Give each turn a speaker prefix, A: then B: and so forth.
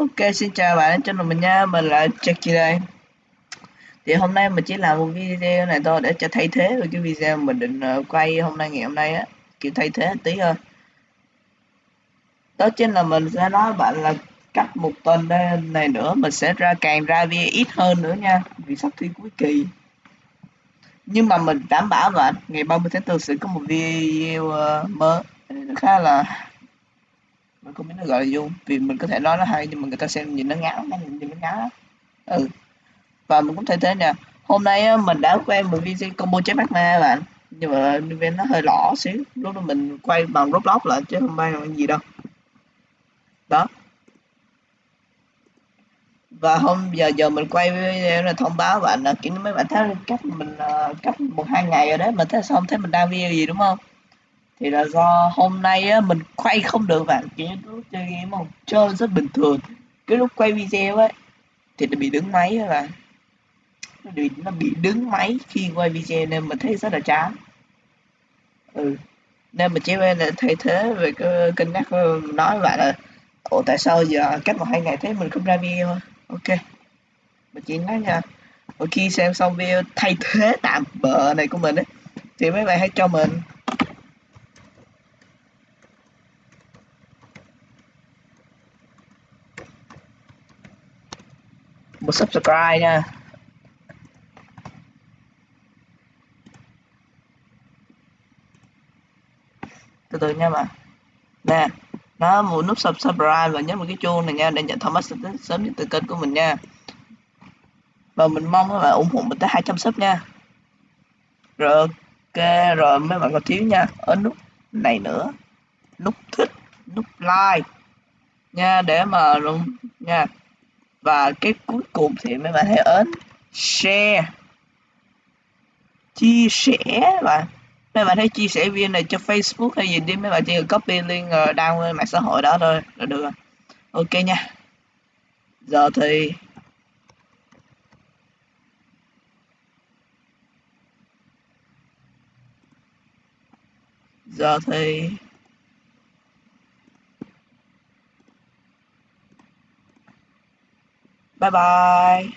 A: Ok, xin chào bạn trên channel mình nha, mình là Jackie đây. Thì hôm nay mình chỉ làm một video này thôi để cho thay thế với cái video mình định ờ, quay hôm nay ngày hôm nay á Kiểu thay thế tí thôi. Đó chính là mình sẽ nói bạn là cách một tuần này nữa mình sẽ ra càng ra video ít hơn nữa nha Vì sắp thi cuối kỳ. Nhưng mà mình đảm bảo bạn ngày 30 tháng 4 sẽ có một video ờ, mới. Khá là mình không biết nó gọi là dung vì mình có thể nói nó hay nhưng mà người ta xem nhìn nó ngáo nó nhìn nó ngáo ừ. Và mình cũng thấy thế nè. Hôm nay mình đã quay một video combo chế bắt ma bạn. Nhưng mà video nó hơi lỏ xíu. Lúc đó mình quay bằng roblox lại chứ không phải gì đâu. Đó. Và hôm giờ giờ mình quay video là thông báo bạn là kiểu mấy bạn thấy cách mình uh, cách một hai ngày rồi đấy. Mình thấy xong thấy mình đăng video gì đúng không? Thì là do hôm nay á, mình quay không được bạn. Chỉ lúc chơi game không chơi rất bình thường. Cái lúc quay video ấy thì nó bị đứng máy là bị, nó bị đứng máy khi quay video nên mình thấy rất là chán. Ừ. Nên mình chỉ là thay thế về cái kênh nhắc ờ, nói bạn là ồ tại sao giờ cách một hai ngày thấy mình không ra video? Ok. Mình chỉ nói nha. Và khi xem xong video thay thế tạm bờ này của mình ấy thì mấy bạn hãy cho mình. Một subscribe nha. Từ từ nha mà. Nè, nó một nút subscribe và nhấn một cái chuông này nha, để nhận thông báo sớm nhất từ kênh của mình nha. Và mình mong các bạn ủng hộ mình tới 200 sub nha. Rồi, ok, rồi mấy bạn còn thiếu nha. Ở nút này nữa. Nút thích, nút like nha, để mà luôn nha và cái cuối cùng thì mấy bạn hãy ấn. Share. Chia sẻ và mấy bạn thấy chia sẻ viên này cho Facebook hay gì đi, mấy bạn chỉ cần copy link ờ, đăng lên mạng xã hội đó thôi là được rồi. Ok nha. Giờ thì giờ thì Bye bye.